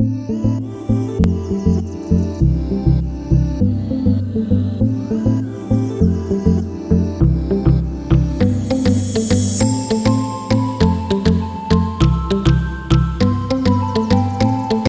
you